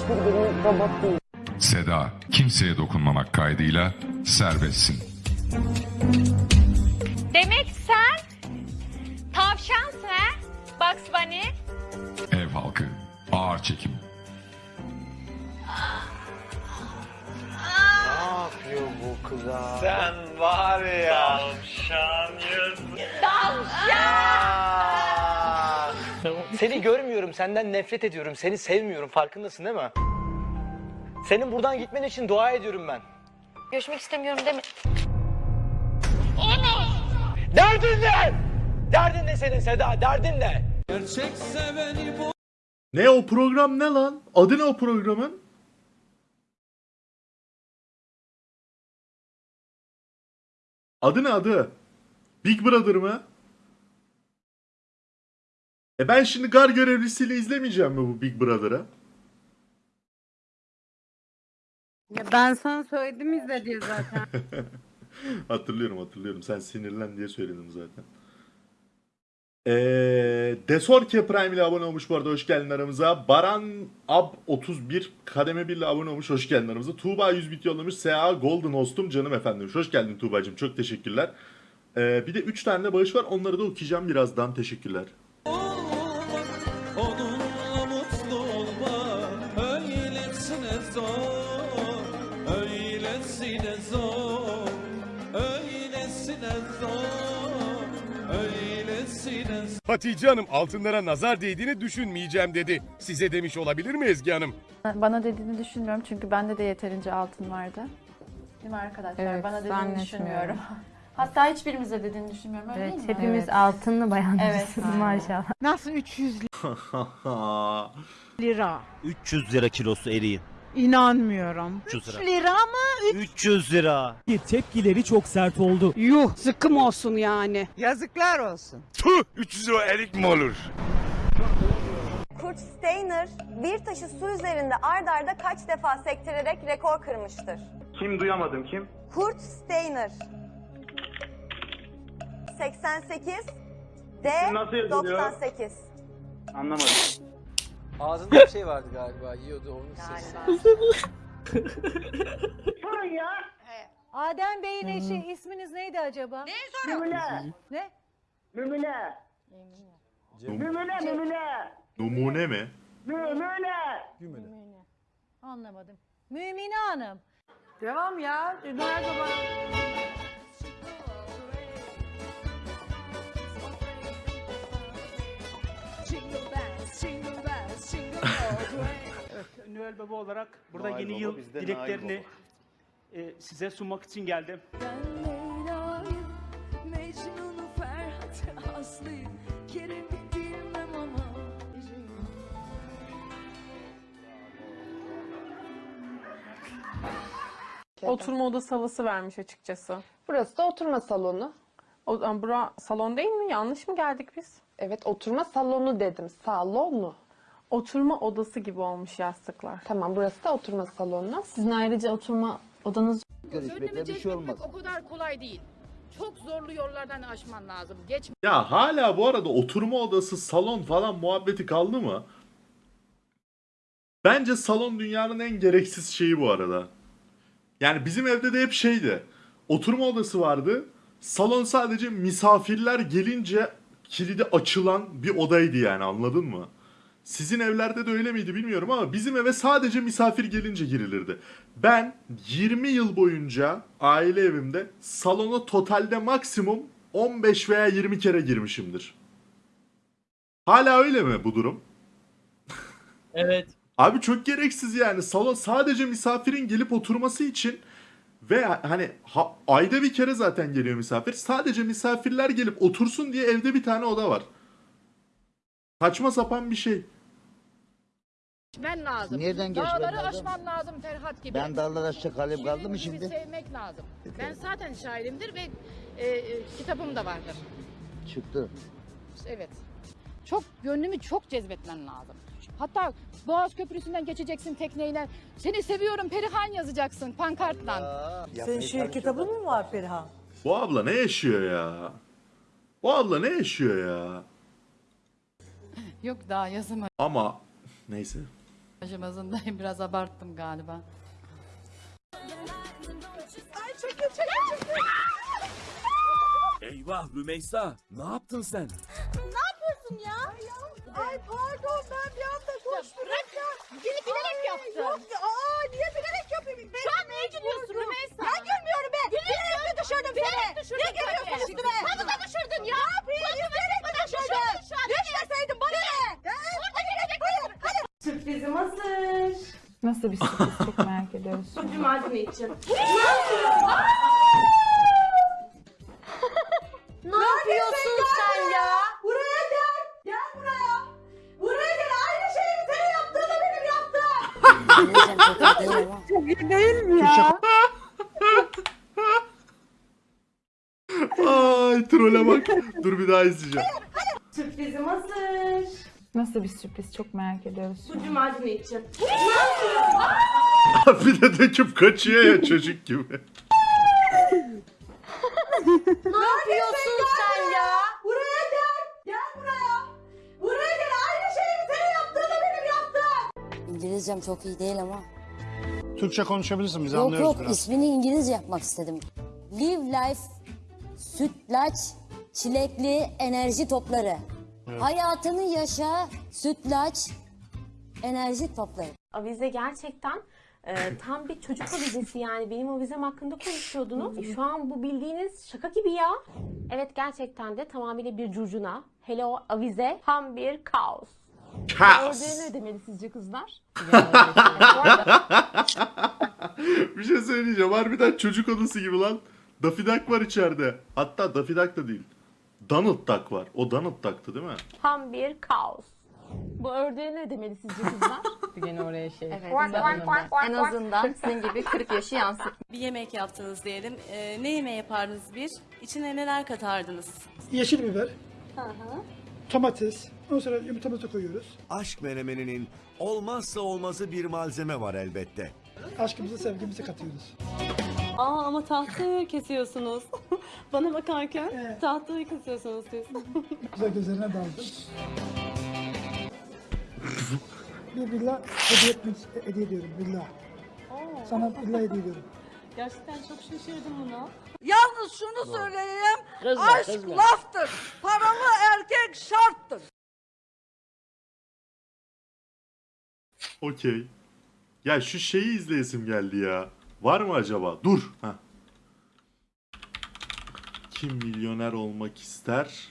hiçbirimiz robot değil. Seda kimseye dokunmamak kaydıyla serbestsin. Demek sen tavşansın ha? Bugs Bunny. Ev halkı ağır çekim. Ne yapıyor bu kıza? Sen var ya. Seni görmüyorum, senden nefret ediyorum, seni sevmiyorum. Farkındasın değil mi? Senin buradan gitmen için dua ediyorum ben. Görüşmek istemiyorum deme. Derdin ne? Derdin ne senin Seda? Derdin ne? Ne o program ne lan? Adı ne o programın? Adı ne adı? Big Brother mı? E ben şimdi gar görevlisiyle izlemeyeceğim mi bu Big Brother'ı? Ya ben sana söyledim izle diye zaten. hatırlıyorum hatırlıyorum. Sen sinirlen diye söyledim zaten. Eee Desorke Prime ile abone olmuş bu arada hoş geldin aramıza. Baran Ab 31 kademe 1 ile abone olmuş hoş geldin aramıza. Tuğba 100 bit yollamış. SA Golden Host'um canım efendim. Hoş geldin Tuğba'cığım çok teşekkürler. Eee, bir de 3 tane de bağış var onları da okuyacağım birazdan teşekkürler. Hatice Hanım altınlara nazar değdiğini düşünmeyeceğim dedi. Size demiş olabilir mi Ezgi Hanım? Bana dediğini düşünmüyorum çünkü bende de yeterince altın vardı. Değil mi arkadaşlar? Evet, Bana dediğini düşünmüyorum. Hatta hiçbirimize dediğini düşünmüyorum öyle evet, değil mi? hepimiz altınlı bayanlarız Evet, maşallah. Nasıl 300 lira? 300 lira kilosu eriğin. İnanmıyorum. 300 lira. lira mı? 300 lira. Tepkileri çok sert oldu. Yuh sıkım olsun yani. Yazıklar olsun. Tuh 300 lira erik mi olur? Kurt Steiner bir taşı su üzerinde ard arda kaç defa sektirerek rekor kırmıştır? Kim duyamadım kim? Kurt Steiner. 88 D nasıl yazılıyor? 98. Anlamadım. Ağzında bir şey vardı galiba. Yiyordu onun sesi. Adem Bey'in eşi isminiz neydi acaba? Ne Mümüne. Ne? Mümüne. Mümüne mümüne. Numune mi? Mümüne. Anlamadım. Mümine Hanım. Devam ya. Nerede bana? Noel Baba olarak burada yeni yıl dileklerini e, size sunmak için geldim. Oturma odası havası vermiş açıkçası. Burası da oturma salonu. O, bura salon değil mi? Yanlış mı geldik biz? Evet oturma salonu dedim. Salonu. Oturma odası gibi olmuş yastıklar. Tamam burası da oturma salonu. Sizin ayrıca oturma odanız bir şey olmaz. O kadar kolay değil. Çok zorlu yollardan aşman lazım. Geç Ya hala bu arada oturma odası, salon falan muhabbeti kaldı mı? Bence salon dünyanın en gereksiz şeyi bu arada. Yani bizim evde de hep şeydi. Oturma odası vardı. Salon sadece misafirler gelince kilidi açılan bir odaydı yani anladın mı? Sizin evlerde de öyle miydi bilmiyorum ama bizim eve sadece misafir gelince girilirdi. Ben 20 yıl boyunca aile evimde salona totalde maksimum 15 veya 20 kere girmişimdir. Hala öyle mi bu durum? Evet. Abi çok gereksiz yani. Salon sadece misafirin gelip oturması için ve hani ha- ayda bir kere zaten geliyor misafir. Sadece misafirler gelip otursun diye evde bir tane oda var. Saçma sapan bir şey. geçmen lazım. Nereden geçmem Dağları lazım? aşman lazım Ferhat gibi. Ben dağlara aşağı kalayım kaldı mı Şirin gibi şimdi? sevmek lazım. Ben zaten şairimdir ve e, e, kitabım da vardır. Çıktı. Evet. Çok gönlümü çok cezbetmen lazım. Hatta Boğaz Köprüsü'nden geçeceksin tekneyle. Seni seviyorum Perihan yazacaksın pankartla. Senin şiir kitabın mı? mı var Perihan? Bu abla ne yaşıyor ya? Bu abla ne yaşıyor ya? Yok daha yazamadım. Ama neyse. Aşamasındayım biraz abarttım galiba. Eyvah Rümeysa ne yaptın sen? Ne yapıyorsun ya? Ay pardon ben bir anda koştum. ya. Beni bilerek yaptın. Yok ya, aa niye bilerek yapayım? Şu an neye gülüyorsun Rümeysa? Ben gülmüyorum be. Bilerek mi düşürdüm seni? Düşürdüm niye gülüyorsun üstüme? Havuza düşürdün ya. Ne yapayım? Bilerek mi düşürdün? Düşmeseydin bana ne? Orada gelecek hayır. Hadi. Sürprizim hazır. Nasıl bir sürpriz çok merak ediyoruz. Cumali için. Ne yapıyorsun sen ya? Buraya gel. Gel buraya. Buraya gel. Aynı şeyi senin yaptığını benim yaptım. Çok iyi değil mi ya? Ay trole bak. Dur bir daha izleyeceğim. Sürprizim hazır. Nasıl bir sürpriz çok merak ediyoruz. Cumali için. bir de döküp kaçıyor ya çocuk gibi. Ne yapıyorsun sen ya? Buraya gel. Gel buraya. Buraya gel. Aynı şeyi senin yaptığını benim yaptım. İngilizcem çok iyi değil ama. Türkçe konuşabilirsin biz Yok yok ismini İngilizce yapmak istedim. Live Life Sütlaç Çilekli Enerji Topları. Hayatını yaşa sütlaç enerji topları. Avize gerçekten e, tam bir çocuk avizesi yani. Benim avizem hakkında konuşuyordunuz. Şu an bu bildiğiniz şaka gibi ya. Evet gerçekten de tamamıyla bir curcuna. Hele o avize tam bir kaos. Kaos. Orada ne demeli sizce kızlar? bir şey söyleyeceğim. Harbiden çocuk odası gibi lan. Daffy Duck var içeride. Hatta Daffy Duck da değil. Donald Duck var. O Donald Duck'tı değil mi? Tam bir kaos. Bu ördeğe ne demeli sizce kızlar? Gene oraya şey. Evet. En azından senin gibi 40 yaşı yansıt. Bir yemek yaptınız diyelim. Ee, ne yemeği yapardınız bir? İçine neler katardınız? Yeşil biber. Domates. Ondan sonra yumurtamızı koyuyoruz. Aşk menemeninin olmazsa olmazı bir malzeme var elbette. Aşkımızı sevgimizi katıyoruz. Aa ama tahtayı kesiyorsunuz. Bana bakarken tahtayı kesiyorsunuz siz. Güzel gözlerine daldım. bir villa hediye, etmek, hediye ediyorum villa. Sana villa hediye ediyorum. Gerçekten çok şaşırdım buna. Yalnız şunu söyleyeyim. Aşk laftır. Paralı erkek şarttır. Okey. Ya şu şeyi izleyesim geldi ya. Var mı acaba? Dur. Heh. Kim milyoner olmak ister?